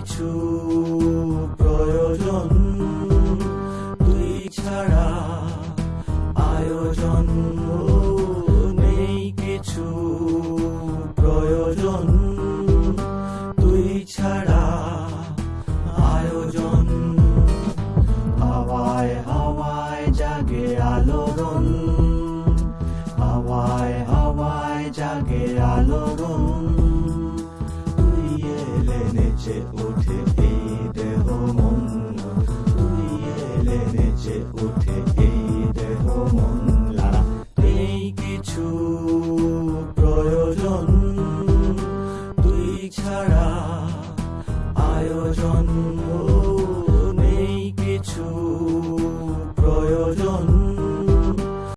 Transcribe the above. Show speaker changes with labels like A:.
A: কিছু প্রয়োজন, তুই ছাড়া আয়োজন নেই কিছু প্রয়োজন, তুই ছাড়া আয়োজন। হাওয়ায় হাওয়ায় জাগে আলোড়ন, হাওয়ায় হাওয়ায় জাগে আলোড়ন। নেচে ওঠে এই দেহ মন তুই এলে নেচে ওঠে এই দেহ মন। লাড়া এই কিছু প্রয়োজন তুই ছাড়া আয়োজন